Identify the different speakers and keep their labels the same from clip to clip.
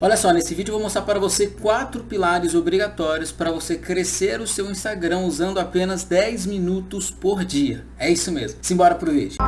Speaker 1: Olha só, nesse vídeo eu vou mostrar para você quatro pilares obrigatórios para você crescer o seu Instagram usando apenas 10 minutos por dia. É isso mesmo. Simbora pro vídeo.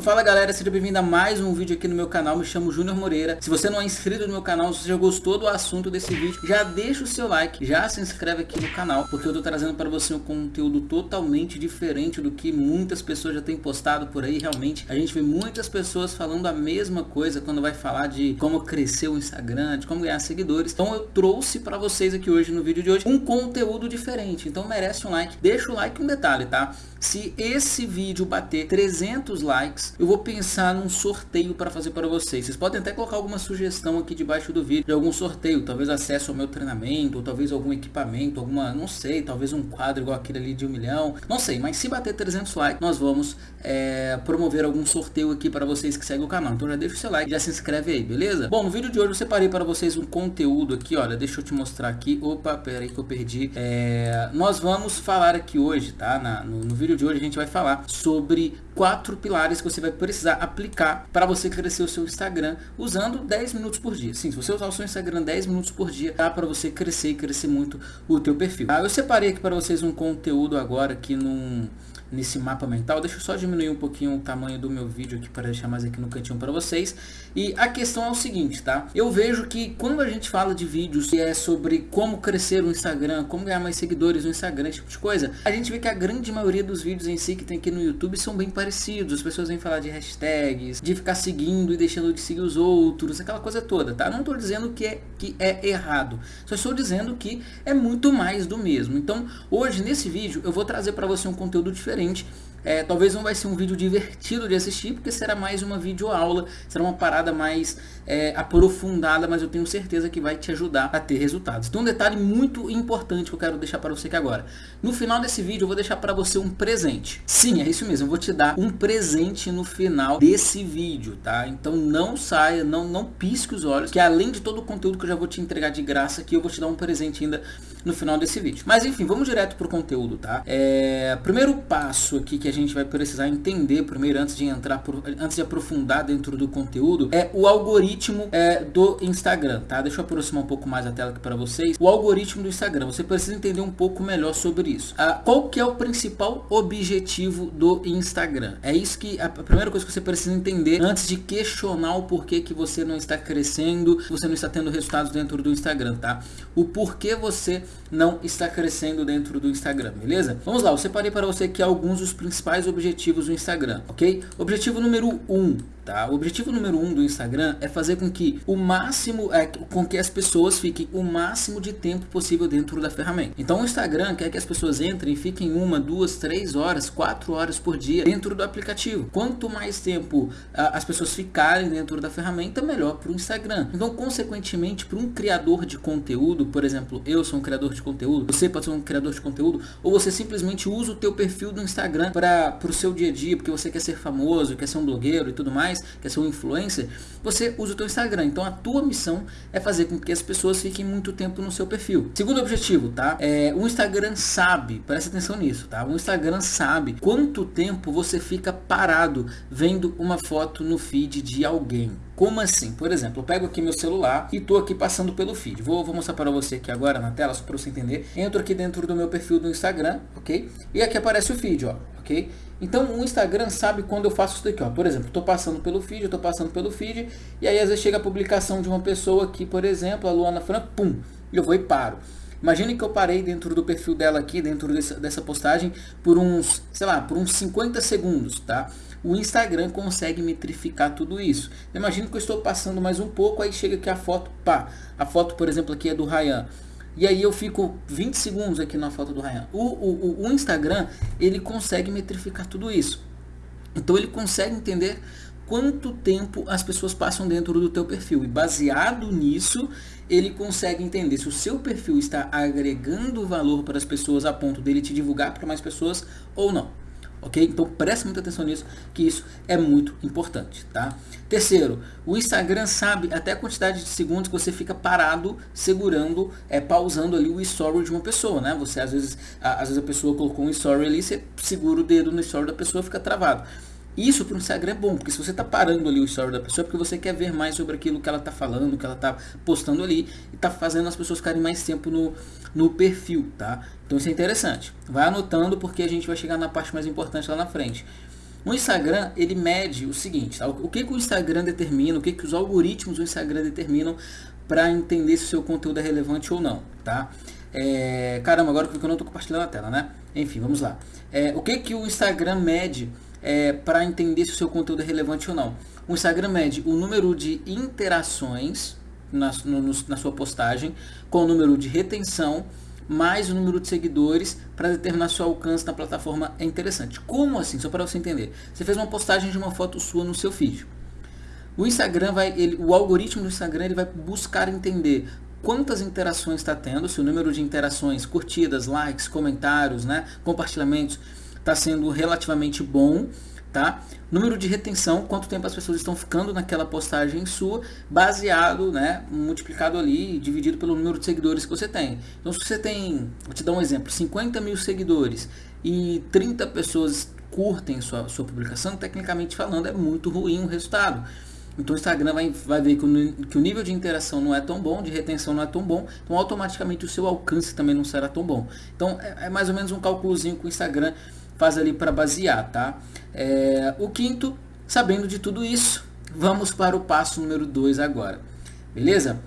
Speaker 1: Então fala galera, seja bem-vindo a mais um vídeo aqui no meu canal, me chamo Júnior Moreira. Se você não é inscrito no meu canal, se você gostou do assunto desse vídeo, já deixa o seu like, já se inscreve aqui no canal, porque eu tô trazendo para você um conteúdo totalmente diferente do que muitas pessoas já têm postado por aí. Realmente, a gente vê muitas pessoas falando a mesma coisa quando vai falar de como crescer o Instagram, de como ganhar seguidores. Então eu trouxe para vocês aqui hoje, no vídeo de hoje, um conteúdo diferente. Então merece um like. Deixa o like um detalhe, tá? Se esse vídeo bater 300 likes, eu vou pensar num sorteio para fazer para vocês. Vocês podem até colocar alguma sugestão aqui debaixo do vídeo de algum sorteio, talvez acesso ao meu treinamento, ou talvez algum equipamento, alguma, não sei, talvez um quadro igual aquele ali de um milhão, não sei, mas se bater 300 likes, nós vamos é, promover algum sorteio aqui para vocês que seguem o canal. Então já deixa o seu like, já se inscreve aí, beleza? Bom, no vídeo de hoje eu separei para vocês um conteúdo aqui, olha, deixa eu te mostrar aqui, opa, pera aí que eu perdi, é, nós vamos falar aqui hoje, tá, Na, no, no vídeo de hoje a gente vai falar sobre quatro pilares que você vai precisar aplicar para você crescer o seu Instagram usando 10 minutos por dia. Sim, se você usar o seu Instagram 10 minutos por dia, dá para você crescer e crescer muito o teu perfil. Ah, eu separei aqui para vocês um conteúdo agora aqui num nesse mapa mental. Deixa eu só diminuir um pouquinho o tamanho do meu vídeo aqui para deixar mais aqui no cantinho para vocês. E a questão é o seguinte, tá? Eu vejo que quando a gente fala de vídeos que é sobre como crescer no Instagram, como ganhar mais seguidores no Instagram, esse tipo de coisa, a gente vê que a grande maioria dos vídeos em si que tem aqui no YouTube são bem parecidos. As pessoas vêm falar de hashtags, de ficar seguindo e deixando de seguir os outros, aquela coisa toda, tá? Não estou dizendo que é, que é errado, só estou dizendo que é muito mais do mesmo. Então, hoje nesse vídeo eu vou trazer para você um conteúdo diferente. É, talvez não vai ser um vídeo divertido de assistir, porque será mais uma videoaula, será uma parada mais é, aprofundada, mas eu tenho certeza que vai te ajudar a ter resultados. Então um detalhe muito importante que eu quero deixar para você aqui agora. No final desse vídeo eu vou deixar para você um presente. Sim, é isso mesmo, eu vou te dar um presente no final desse vídeo, tá? Então não saia, não, não pisque os olhos, que além de todo o conteúdo que eu já vou te entregar de graça aqui, eu vou te dar um presente ainda no final desse vídeo. Mas enfim, vamos direto pro conteúdo, tá? É, primeiro passo aqui que a gente vai precisar entender primeiro antes de entrar, por, antes de aprofundar dentro do conteúdo, é o algoritmo é, do Instagram, tá? Deixa eu aproximar um pouco mais a tela aqui para vocês. O algoritmo do Instagram, você precisa entender um pouco melhor sobre isso. Ah, qual que é o principal objetivo do Instagram? É isso que a primeira coisa que você precisa entender antes de questionar o porquê que você não está crescendo, você não está tendo resultados dentro do Instagram, tá? O porquê você truth. Não está crescendo dentro do Instagram, beleza? Vamos lá, eu separei para você aqui alguns dos principais objetivos do Instagram, ok? Objetivo número 1, um, tá? O objetivo número 1 um do Instagram é fazer com que o máximo, é, com que as pessoas fiquem o máximo de tempo possível dentro da ferramenta. Então o Instagram quer que as pessoas entrem e fiquem uma, duas, três horas, quatro horas por dia dentro do aplicativo. Quanto mais tempo a, as pessoas ficarem dentro da ferramenta, melhor para o Instagram. Então, consequentemente, para um criador de conteúdo, por exemplo, eu sou um criador de conteúdo, você pode ser um criador de conteúdo, ou você simplesmente usa o teu perfil do Instagram para o seu dia a dia, porque você quer ser famoso, quer ser um blogueiro e tudo mais, quer ser um influencer, você usa o teu Instagram. Então a tua missão é fazer com que as pessoas fiquem muito tempo no seu perfil. Segundo objetivo, tá? É, o Instagram sabe, presta atenção nisso, tá? O Instagram sabe quanto tempo você fica parado vendo uma foto no feed de alguém. Como assim? Por exemplo, eu pego aqui meu celular e estou aqui passando pelo feed. Vou, vou mostrar para você aqui agora na tela, só para você entender. Entro aqui dentro do meu perfil do Instagram, ok? E aqui aparece o feed, ó, ok? Então o Instagram sabe quando eu faço isso daqui, ó. Por exemplo, estou passando pelo feed, estou passando pelo feed, e aí às vezes chega a publicação de uma pessoa aqui, por exemplo, a Luana Fran, pum, eu vou e paro. Imagine que eu parei dentro do perfil dela aqui, dentro dessa, dessa postagem, por uns, sei lá, por uns 50 segundos, tá? O Instagram consegue metrificar tudo isso. Imagine que eu estou passando mais um pouco, aí chega aqui a foto, pá. A foto, por exemplo, aqui é do Ryan. E aí eu fico 20 segundos aqui na foto do Ryan. O, o, o Instagram, ele consegue metrificar tudo isso. Então ele consegue entender quanto tempo as pessoas passam dentro do teu perfil. E baseado nisso, ele consegue entender se o seu perfil está agregando valor para as pessoas a ponto dele te divulgar para mais pessoas ou não. Ok? Então preste muita atenção nisso, que isso é muito importante, tá? Terceiro, o Instagram sabe até a quantidade de segundos que você fica parado, segurando, é, pausando ali o story de uma pessoa, né? Você às vezes, a, às vezes a pessoa colocou um story ali, você segura o dedo no story da pessoa, fica travado. Isso para o Instagram é bom, porque se você está parando ali o story da pessoa, é porque você quer ver mais sobre aquilo que ela está falando, que ela está postando ali, e está fazendo as pessoas ficarem mais tempo no, no perfil, tá? Então isso é interessante. Vai anotando, porque a gente vai chegar na parte mais importante lá na frente. O Instagram, ele mede o seguinte, tá? o que, que o Instagram determina, o que, que os algoritmos do Instagram determinam para entender se o seu conteúdo é relevante ou não, tá? É, caramba, agora que eu não estou compartilhando a tela, né? Enfim, vamos lá. É, o que, que o Instagram mede é, para entender se o seu conteúdo é relevante ou não. O Instagram mede o número de interações na, no, na sua postagem com o número de retenção mais o número de seguidores para determinar seu alcance na plataforma é interessante. Como assim? Só para você entender. Você fez uma postagem de uma foto sua no seu feed. O Instagram vai, ele, o algoritmo do Instagram ele vai buscar entender quantas interações está tendo, se o número de interações, curtidas, likes, comentários, né, compartilhamentos está sendo relativamente bom, tá? Número de retenção, quanto tempo as pessoas estão ficando naquela postagem sua, baseado, né, multiplicado ali, dividido pelo número de seguidores que você tem. Então, se você tem, vou te dar um exemplo, 50 mil seguidores e 30 pessoas curtem sua, sua publicação, tecnicamente falando, é muito ruim o resultado. Então o Instagram vai, vai ver que o, que o nível de interação não é tão bom, de retenção não é tão bom, então automaticamente o seu alcance também não será tão bom. Então é, é mais ou menos um cálculozinho que o Instagram faz ali para basear, tá? É, o quinto, sabendo de tudo isso, vamos para o passo número 2 agora, beleza?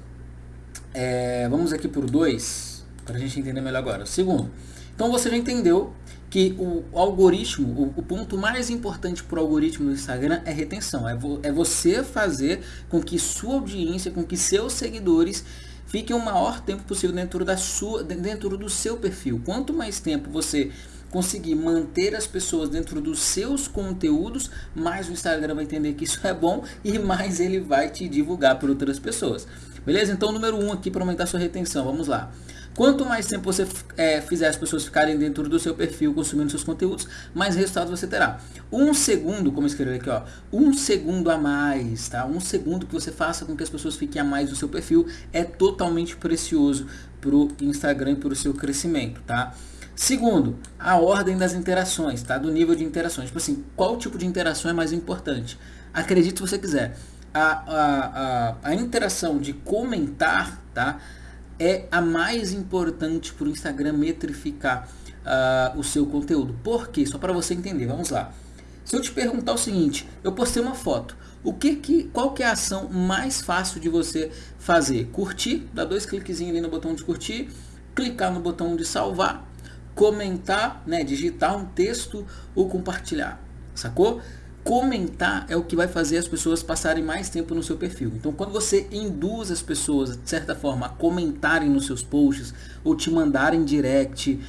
Speaker 1: É, vamos aqui por 2, para a gente entender melhor agora. Segundo, então você já entendeu que o algoritmo, o, o ponto mais importante para o algoritmo do Instagram é retenção, é, vo, é você fazer com que sua audiência, com que seus seguidores fiquem o maior tempo possível dentro, da sua, dentro do seu perfil. Quanto mais tempo você conseguir manter as pessoas dentro dos seus conteúdos, mais o Instagram vai entender que isso é bom e mais ele vai te divulgar para outras pessoas. Beleza? Então, número um aqui para aumentar sua retenção. Vamos lá. Quanto mais tempo você é, fizer as pessoas ficarem dentro do seu perfil consumindo seus conteúdos, mais resultados você terá. Um segundo, como escrever aqui, ó, um segundo a mais, tá? Um segundo que você faça com que as pessoas fiquem a mais no seu perfil é totalmente precioso para o Instagram e para o seu crescimento, tá? Segundo, a ordem das interações, tá? Do nível de interações. Tipo assim, qual tipo de interação é mais importante? Acredite se você quiser. A, a, a, a interação de comentar, tá? É a mais importante para o Instagram metrificar uh, o seu conteúdo. Por quê? Só para você entender, vamos lá. Se eu te perguntar o seguinte, eu postei uma foto, o que que, qual que é a ação mais fácil de você fazer? Curtir, dá dois cliquezinhos ali no botão de curtir, clicar no botão de salvar comentar, né, digitar um texto ou compartilhar, sacou? Comentar é o que vai fazer as pessoas passarem mais tempo no seu perfil. Então, quando você induz as pessoas, de certa forma, a comentarem nos seus posts ou te mandarem direct,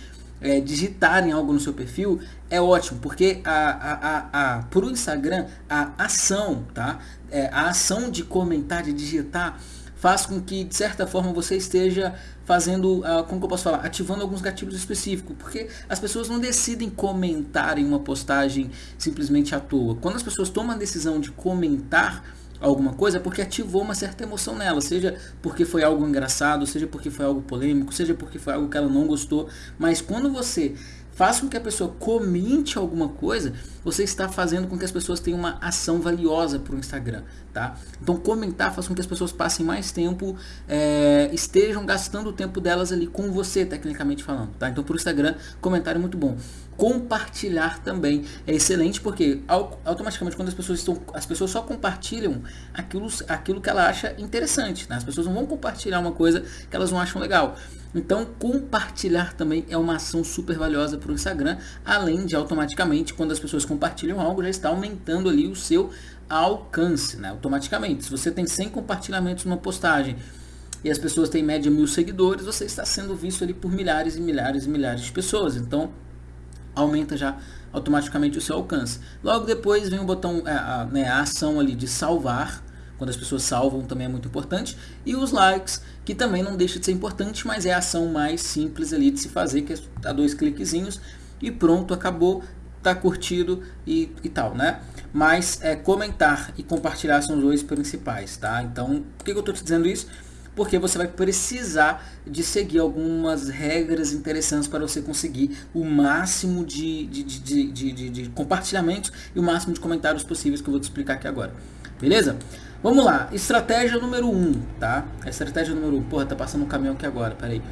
Speaker 1: é, digitarem algo no seu perfil, é ótimo, porque a, a, a, a, o Instagram, a ação, tá? É, a ação de comentar, de digitar, faz com que, de certa forma, você esteja fazendo, uh, como que eu posso falar, ativando alguns gatilhos específicos, porque as pessoas não decidem comentar em uma postagem simplesmente à toa. Quando as pessoas tomam a decisão de comentar alguma coisa, é porque ativou uma certa emoção nela, seja porque foi algo engraçado, seja porque foi algo polêmico, seja porque foi algo que ela não gostou, mas quando você faz com que a pessoa comente alguma coisa, você está fazendo com que as pessoas tenham uma ação valiosa para o Instagram, tá? Então comentar faz com que as pessoas passem mais tempo, é, estejam gastando o tempo delas ali com você, tecnicamente falando, tá? Então para o Instagram, comentário é muito bom. Compartilhar também é excelente porque automaticamente quando as pessoas estão, as pessoas só compartilham aquilo, aquilo que ela acha interessante, né? As pessoas não vão compartilhar uma coisa que elas não acham legal. Então, compartilhar também é uma ação super valiosa para o Instagram, além de automaticamente, quando as pessoas compartilham algo, já está aumentando ali o seu alcance, né? automaticamente. Se você tem 100 compartilhamentos numa postagem e as pessoas têm em média mil seguidores, você está sendo visto ali por milhares e milhares e milhares de pessoas. Então, aumenta já automaticamente o seu alcance. Logo depois vem o botão, a, é, a, né, a ação ali de salvar, quando as pessoas salvam também é muito importante. E os likes, que também não deixa de ser importante, mas é a ação mais simples ali de se fazer, que é dar dois cliquezinhos e pronto, acabou. Tá curtido e, e tal, né? Mas é, comentar e compartilhar são os dois principais, tá? Então, por que, eu tô te dizendo isso? porque você vai precisar de seguir algumas regras interessantes para você conseguir o máximo de, de, de, de, de compartilhamentos e o máximo de comentários possíveis que eu vou te explicar aqui agora. Beleza? Vamos lá, estratégia número 1, um, tá? Estratégia número 1, um. porra, tá passando um caminhão aqui agora, peraí.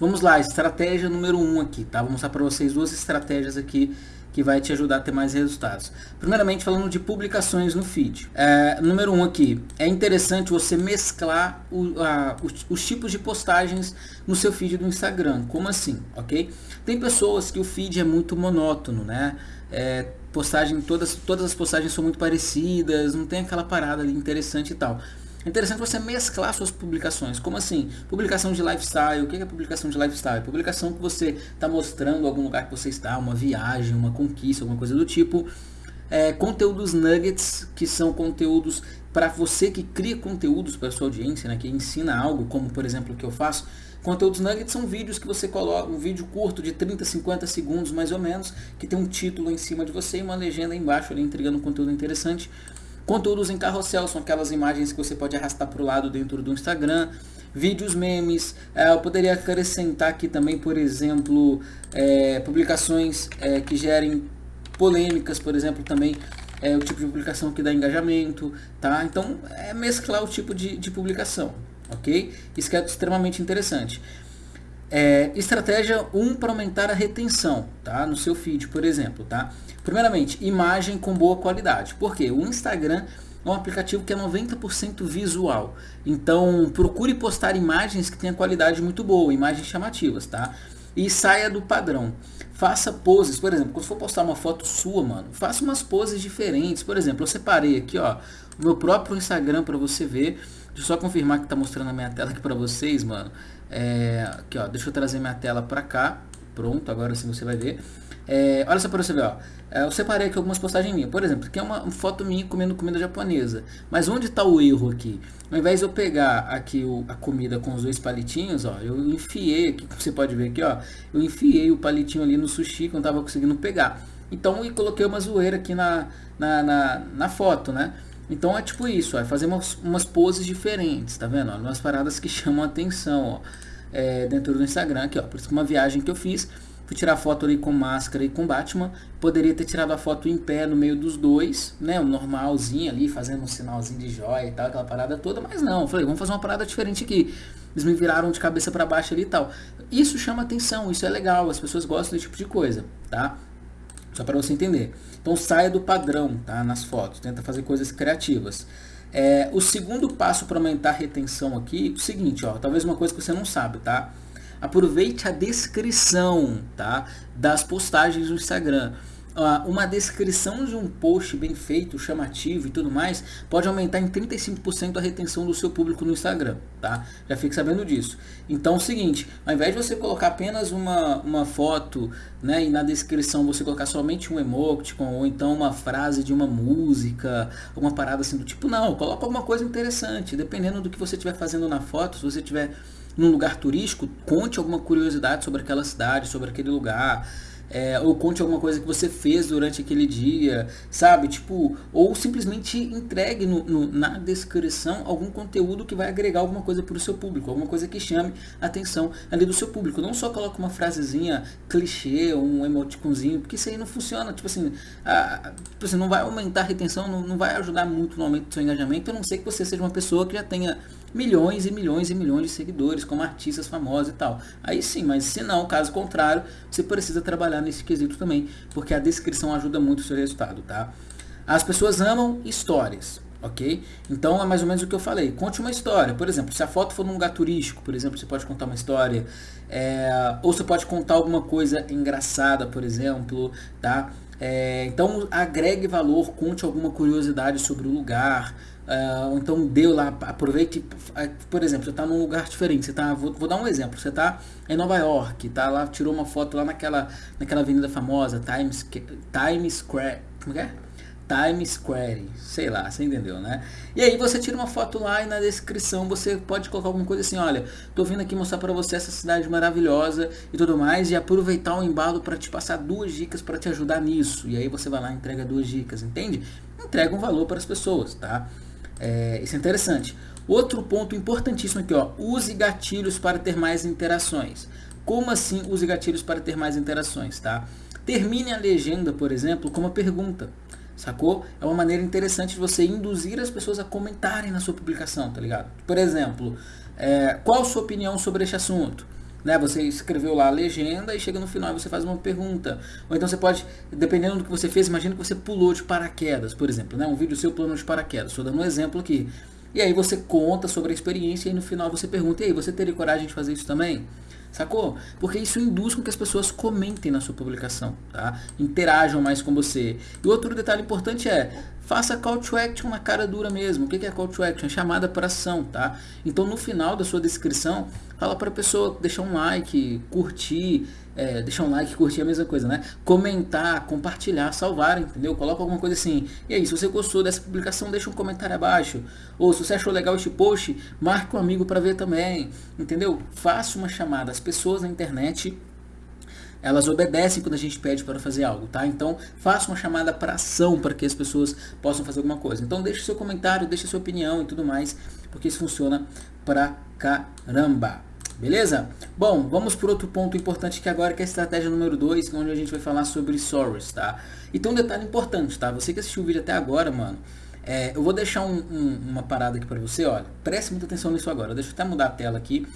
Speaker 1: Vamos lá, estratégia número 1 um aqui, tá? Vou mostrar para vocês duas estratégias aqui que vai te ajudar a ter mais resultados. Primeiramente, falando de publicações no feed. É, número um aqui, é interessante você mesclar o, a, os, os, tipos de postagens no seu feed do Instagram. Como assim? Ok? Tem pessoas que o feed é muito monótono, né? É, postagem, todas, todas as postagens são muito parecidas, não tem aquela parada interessante e tal. É interessante você mesclar suas publicações. Como assim? Publicação de lifestyle. O que é publicação de lifestyle? Publicação que você está mostrando algum lugar que você está, uma viagem, uma conquista, alguma coisa do tipo. É, conteúdos nuggets, que são conteúdos para você que cria conteúdos para sua audiência, né, que ensina algo, como por exemplo o que eu faço. Conteúdos nuggets são vídeos que você coloca, um vídeo curto de 30, 50 segundos mais ou menos, que tem um título em cima de você e uma legenda embaixo ali entregando um conteúdo interessante. Conteúdos em carrossel são aquelas imagens que você pode arrastar para o lado dentro do Instagram. Vídeos memes, é, eu poderia acrescentar aqui também, por exemplo, é, publicações é, que gerem polêmicas, por exemplo, também é o tipo de publicação que dá engajamento, tá? Então, é mesclar o tipo de, de publicação, ok? Isso é extremamente interessante. É, estratégia 1 um para aumentar a retenção, tá? No seu feed, por exemplo, tá? Primeiramente, imagem com boa qualidade. Porque o Instagram é um aplicativo que é 90% visual. Então, procure postar imagens que tenham qualidade muito boa, imagens chamativas, tá? E saia do padrão. Faça poses, por exemplo, quando for postar uma foto sua, mano, faça umas poses diferentes. Por exemplo, eu separei aqui, ó, o meu próprio Instagram para você ver. Deixa eu só confirmar que tá mostrando a minha tela aqui para vocês, mano. É, aqui, ó, deixa eu trazer minha tela para cá. Pronto, agora sim você vai ver. É, olha só para você ver, ó. É, eu separei aqui algumas postagens minhas. Por exemplo, aqui é uma foto minha comendo comida japonesa. Mas onde está o erro aqui? Ao invés de eu pegar aqui o, a comida com os dois palitinhos, ó, eu enfiei aqui, como você pode ver aqui, ó. Eu enfiei o palitinho ali no sushi que eu não estava conseguindo pegar. Então, eu coloquei uma zoeira aqui na, na, na, na foto, né? Então é tipo isso, ó, é fazer umas, umas poses diferentes, tá vendo? Ó, umas paradas que chamam atenção, ó, é, dentro do Instagram aqui, ó. Por isso que uma viagem que eu fiz, Fui tirar foto ali com máscara e com Batman. Poderia ter tirado a foto em pé no meio dos dois, né? O normalzinho ali, fazendo um sinalzinho de joia e tal, aquela parada toda. Mas não, falei, vamos fazer uma parada diferente aqui. Eles me viraram de cabeça para baixo ali e tal. Isso chama atenção, isso é legal, as pessoas gostam desse tipo de coisa, tá? Só para você entender. Então saia do padrão, tá? Nas fotos, tenta fazer coisas criativas. É, o segundo passo para aumentar a retenção aqui, o seguinte, ó, talvez uma coisa que você não sabe, tá? aproveite a descrição tá, das postagens do Instagram. Uma descrição de um post bem feito, chamativo e tudo mais, pode aumentar em 35% a retenção do seu público no Instagram, tá? Já fique sabendo disso. Então é o seguinte, ao invés de você colocar apenas uma, uma foto, né, e na descrição você colocar somente um emoticon, ou então uma frase de uma música, uma parada assim do tipo, não, coloca alguma coisa interessante, dependendo do que você estiver fazendo na foto, se você estiver num lugar turístico, conte alguma curiosidade sobre aquela cidade, sobre aquele lugar. É, ou conte alguma coisa que você fez durante aquele dia, sabe? Tipo, ou simplesmente entregue no, no, na descrição algum conteúdo que vai agregar alguma coisa para o seu público, alguma coisa que chame a atenção ali do seu público. Não só coloque uma frasezinha clichê, um emoticonzinho, porque isso aí não funciona. Tipo assim, a, tipo assim não vai aumentar a retenção, não, não vai ajudar muito no aumento do seu engajamento, a não ser que você seja uma pessoa que já tenha milhões e milhões e milhões de seguidores, como artistas famosos e tal. Aí sim, mas se não, caso contrário, você precisa trabalhar nesse quesito também, porque a descrição ajuda muito o seu resultado, tá? As pessoas amam histórias, ok? Então é mais ou menos o que eu falei. Conte uma história. Por exemplo, se a foto for num lugar turístico, por exemplo, você pode contar uma história. É, ou você pode contar alguma coisa engraçada, por exemplo, tá? É, então agregue valor, conte alguma curiosidade sobre o lugar. Uh, então deu lá, aproveite, por exemplo, você está num lugar diferente, você tá, vou, vou, dar um exemplo, você está em Nova York, tá lá, tirou uma foto lá naquela, naquela avenida famosa, Times, Times Square, como é? Times Square, sei lá, você entendeu, né? E aí você tira uma foto lá e na descrição você pode colocar alguma coisa assim, olha, tô vindo aqui mostrar para você essa cidade maravilhosa e tudo mais e aproveitar o embalo para te passar duas dicas para te ajudar nisso. E aí você vai lá e entrega duas dicas, entende? Entrega um valor para as pessoas, tá? É, isso é interessante. Outro ponto importantíssimo aqui, ó, use gatilhos para ter mais interações. Como assim use gatilhos para ter mais interações, tá? Termine a legenda, por exemplo, com uma pergunta sacou? É uma maneira interessante de você induzir as pessoas a comentarem na sua publicação, tá ligado? Por exemplo, é, qual a sua opinião sobre este assunto? Né, você escreveu lá a legenda e chega no final e você faz uma pergunta. Ou então você pode, dependendo do que você fez, imagina que você pulou de paraquedas, por exemplo, né, um vídeo seu plano de paraquedas. Estou dando um exemplo aqui. E aí você conta sobre a experiência e no final você pergunta, e aí, você teria coragem de fazer isso também? Sacou? Porque isso induz com que as pessoas comentem na sua publicação, tá? Interajam mais com você. E outro detalhe importante é, faça call to action na cara dura mesmo. O que é call to action? É chamada para ação, tá? Então no final da sua descrição, fala para a pessoa deixar um like, curtir, é, deixar um like, curtir a mesma coisa, né? Comentar, compartilhar, salvar, entendeu? Coloca alguma coisa assim. E aí, se você gostou dessa publicação, deixa um comentário abaixo. Ou se você achou legal este post, marque um amigo para ver também, entendeu? Faça uma chamada. As pessoas na internet elas obedecem quando a gente pede para fazer algo, tá? Então, faça uma chamada para ação para que as pessoas possam fazer alguma coisa. Então, deixe seu comentário, deixe sua opinião e tudo mais, porque isso funciona pra caramba. Beleza? Bom, vamos por outro ponto importante que agora que é a estratégia número 2, onde a gente vai falar sobre stories, tá? Então um detalhe importante, tá? Você que assistiu o vídeo até agora, mano, é, eu vou deixar um, um, uma parada aqui para você, olha, preste muita atenção nisso agora, deixa eu até mudar a tela aqui,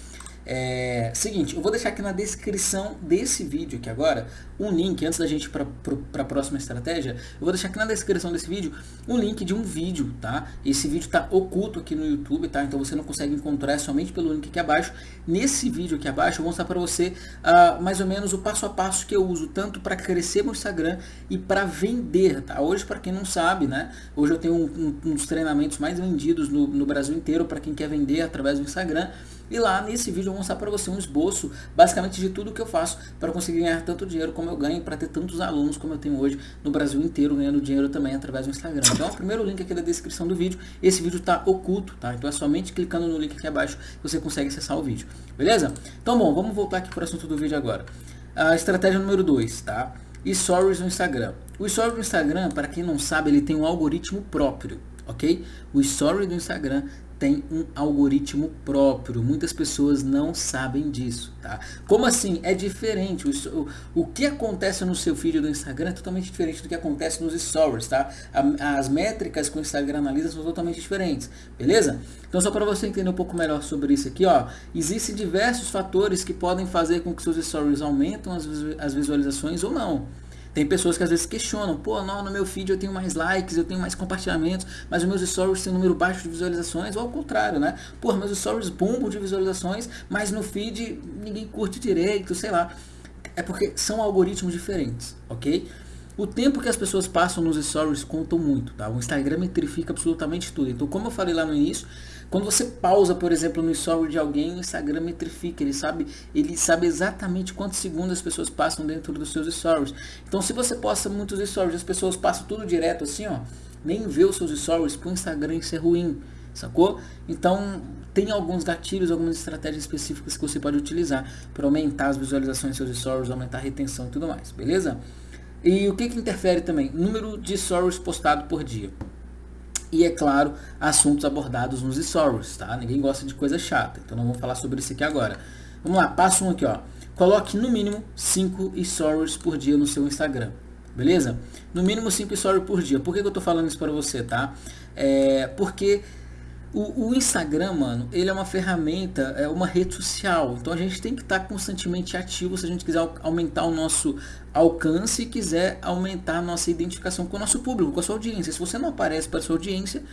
Speaker 1: é, seguinte, eu vou deixar aqui na descrição desse vídeo aqui agora um link, antes da gente ir para a próxima estratégia, eu vou deixar aqui na descrição desse vídeo um link de um vídeo, tá? Esse vídeo está oculto aqui no YouTube, tá? Então você não consegue encontrar é somente pelo link aqui abaixo. Nesse vídeo aqui abaixo eu vou mostrar para você uh, mais ou menos o passo a passo que eu uso, tanto para crescer meu Instagram e para vender, tá? Hoje, para quem não sabe, né? Hoje eu tenho um, um, um dos treinamentos mais vendidos no, no Brasil inteiro para quem quer vender através do Instagram. E lá nesse vídeo eu vou mostrar para você um esboço basicamente de tudo que eu faço para conseguir ganhar tanto dinheiro como eu ganho, para ter tantos alunos como eu tenho hoje no Brasil inteiro ganhando dinheiro também através do Instagram. Então o primeiro link aqui da descrição do vídeo, esse vídeo está oculto, tá? Então é somente clicando no link aqui abaixo que você consegue acessar o vídeo, beleza? Então bom, vamos voltar aqui para o assunto do vídeo agora. A estratégia número 2, tá? Stories no Instagram. O Stories no Instagram, para quem não sabe, ele tem um algoritmo próprio, ok? O Story do Instagram tem um algoritmo próprio. Muitas pessoas não sabem disso, tá? Como assim? É diferente. O, o, que acontece no seu feed do Instagram é totalmente diferente do que acontece nos stories, tá? A, as métricas que o Instagram analisa são totalmente diferentes, beleza? Então só para você entender um pouco melhor sobre isso aqui, ó, existem diversos fatores que podem fazer com que seus stories aumentem as, as visualizações ou não. Tem pessoas que às vezes questionam, pô, não, no meu feed eu tenho mais likes, eu tenho mais compartilhamentos, mas os meus stories têm um número baixo de visualizações, ou ao contrário, né? Pô, meus stories bombam de visualizações, mas no feed ninguém curte direito, sei lá. É porque são algoritmos diferentes, ok? O tempo que as pessoas passam nos stories contam muito, tá? O Instagram metrifica absolutamente tudo. Então, como eu falei lá no início, quando você pausa, por exemplo, no story de alguém, o Instagram metrifica, ele sabe, ele sabe exatamente quantos segundos as pessoas passam dentro dos seus stories. Então, se você posta muitos stories, as pessoas passam tudo direto assim, ó, nem vê os seus stories, pro Instagram isso é ruim, sacou? Então, tem alguns gatilhos, algumas estratégias específicas que você pode utilizar para aumentar as visualizações dos seus stories, aumentar a retenção e tudo mais, beleza? E o que, que interfere também? Número de stories postado por dia e, é claro, assuntos abordados nos stories, tá? Ninguém gosta de coisa chata, então não vamos falar sobre isso aqui agora. Vamos lá, passo um aqui, ó. Coloque no mínimo 5 stories por dia no seu Instagram, beleza? No mínimo 5 stories por dia. Por que, que eu tô falando isso para você, tá? É porque o, o, Instagram, mano, ele é uma ferramenta, é uma rede social. Então a gente tem que estar tá constantemente ativo se a gente quiser aumentar o nosso alcance e quiser aumentar nossa identificação com o nosso público, com a sua audiência. Se você não aparece para a sua audiência,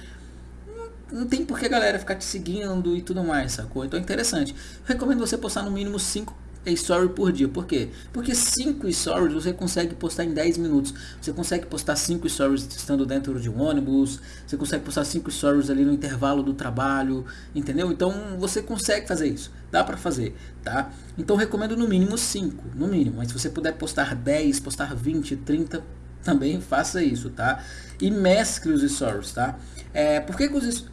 Speaker 1: não, tem por que a galera ficar te seguindo e tudo mais, sacou? Então é interessante. Recomendo você postar no mínimo 5 story por dia. Por quê? Porque 5 stories você consegue postar em 10 minutos. Você consegue postar 5 stories estando dentro de um ônibus. Você consegue postar 5 stories ali no intervalo do trabalho. Entendeu? Então você consegue fazer isso. Dá para fazer, tá? Então recomendo no mínimo 5, no mínimo. Mas se você puder postar 10, postar 20, 30, também faça isso, tá? E mescle os stories, tá? É, por que, que os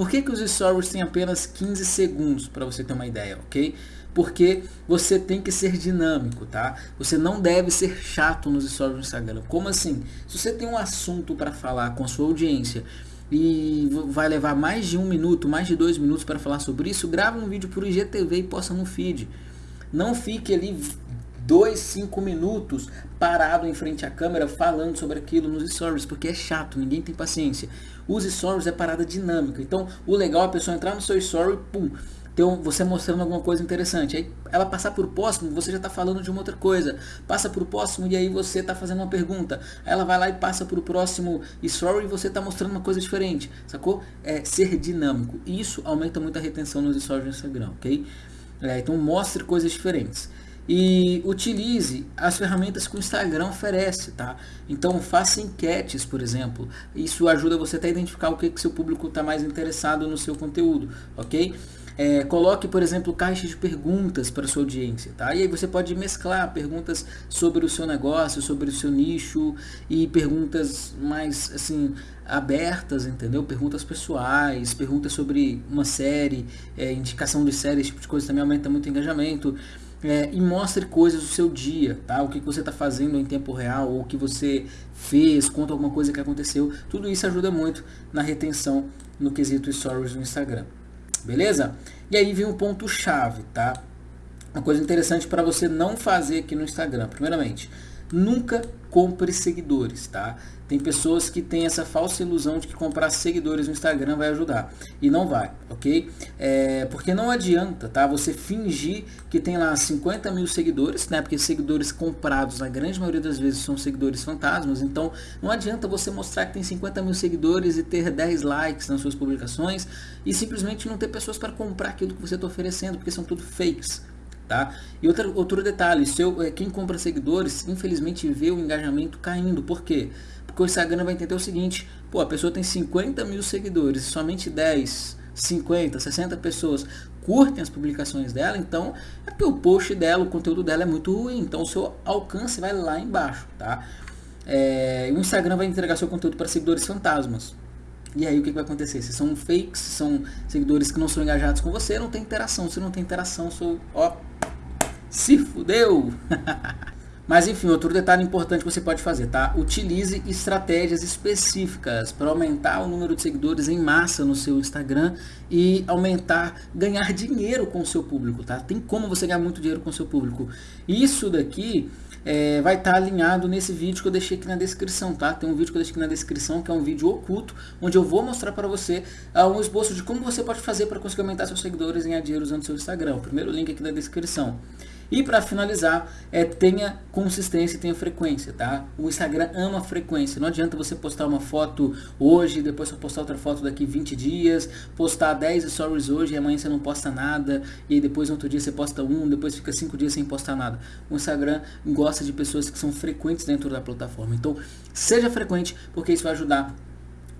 Speaker 1: por que, que os stories têm apenas 15 segundos para você ter uma ideia, ok? Porque você tem que ser dinâmico, tá? Você não deve ser chato nos stories do Instagram. Como assim? Se você tem um assunto para falar com a sua audiência e vai levar mais de um minuto, mais de dois minutos para falar sobre isso, grava um vídeo por IGTV e posta no feed. Não fique ali dois, cinco minutos parado em frente à câmera falando sobre aquilo nos stories, porque é chato, ninguém tem paciência. Os stories é parada dinâmica. Então, o legal é a pessoa entrar no seu story, pum, um, você mostrando alguma coisa interessante. Aí ela passar por próximo, você já está falando de uma outra coisa. Passa por próximo e aí você está fazendo uma pergunta. Ela vai lá e passa o próximo story e você está mostrando uma coisa diferente. Sacou? É ser dinâmico. Isso aumenta muito a retenção nos stories do Instagram, ok? É, então mostre coisas diferentes e utilize as ferramentas que o Instagram oferece, tá? Então faça enquetes, por exemplo. Isso ajuda você até a identificar o que, que seu público está mais interessado no seu conteúdo, ok? É, coloque, por exemplo, caixas de perguntas para sua audiência, tá? E aí você pode mesclar perguntas sobre o seu negócio, sobre o seu nicho e perguntas mais, assim, abertas, entendeu? Perguntas pessoais, perguntas sobre uma série, é, indicação de série, esse tipo de coisa também aumenta muito o engajamento é, e mostre coisas do seu dia, tá? O que você está fazendo em tempo real, ou o que você fez, conta alguma coisa que aconteceu. Tudo isso ajuda muito na retenção no quesito Stories no Instagram. Beleza? E aí vem um ponto chave, tá? Uma coisa interessante para você não fazer aqui no Instagram. Primeiramente, nunca compre seguidores, tá? Tem pessoas que têm essa falsa ilusão de que comprar seguidores no Instagram vai ajudar. E não vai, ok? É, porque não adianta, tá? Você fingir que tem lá 50 mil seguidores, né? Porque seguidores comprados, na grande maioria das vezes, são seguidores fantasmas. Então, não adianta você mostrar que tem 50 mil seguidores e ter 10 likes nas suas publicações e simplesmente não ter pessoas para comprar aquilo que você está oferecendo, porque são tudo fakes. Tá? E outro, outro detalhe, seu, é, quem compra seguidores, infelizmente vê o engajamento caindo. Por quê? Porque o Instagram vai entender o seguinte, pô, a pessoa tem 50 mil seguidores somente 10, 50, 60 pessoas curtem as publicações dela, então é porque o post dela, o conteúdo dela é muito ruim, então o seu alcance vai lá embaixo, tá? É, o Instagram vai entregar seu conteúdo para seguidores fantasmas. E aí o que, vai acontecer? Se são fakes, se são seguidores que não são engajados com você, não tem interação. Se não tem interação, sou, ó, se fudeu! Mas enfim, outro detalhe importante que você pode fazer, tá? Utilize estratégias específicas para aumentar o número de seguidores em massa no seu Instagram e aumentar, ganhar dinheiro com o seu público, tá? Tem como você ganhar muito dinheiro com o seu público. Isso daqui é, vai estar tá alinhado nesse vídeo que eu deixei aqui na descrição, tá? Tem um vídeo que eu deixei aqui na descrição que é um vídeo oculto, onde eu vou mostrar para você uh, um esboço de como você pode fazer para conseguir aumentar seus seguidores em dinheiro usando seu Instagram. O primeiro link aqui na descrição. E para finalizar, é, tenha consistência e tenha frequência, tá? O Instagram ama frequência. Não adianta você postar uma foto hoje, depois você postar outra foto daqui 20 dias, postar 10 stories hoje e amanhã você não posta nada, e depois no outro dia você posta um, depois fica 5 dias sem postar nada. O Instagram gosta de pessoas que são frequentes dentro da plataforma. Então, seja frequente, porque isso vai ajudar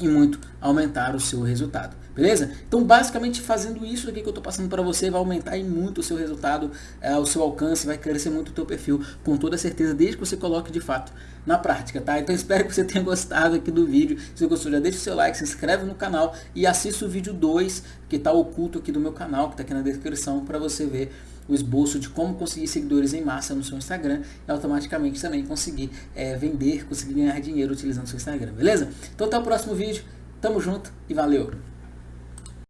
Speaker 1: e muito aumentar o seu resultado. Beleza? Então, basicamente, fazendo isso aqui que eu estou passando para você, vai aumentar e muito o seu resultado, é, o seu alcance, vai crescer muito o teu perfil, com toda certeza, desde que você coloque de fato na prática, tá? Então, espero que você tenha gostado aqui do vídeo. Se gostou, já deixa o seu like, se inscreve no canal e assista o vídeo 2, que está oculto aqui do meu canal, que está aqui na descrição, para você ver o esboço de como conseguir seguidores em massa no seu Instagram e automaticamente também conseguir é, vender, conseguir ganhar dinheiro utilizando o seu Instagram, beleza? Então até o próximo vídeo, tamo junto e valeu!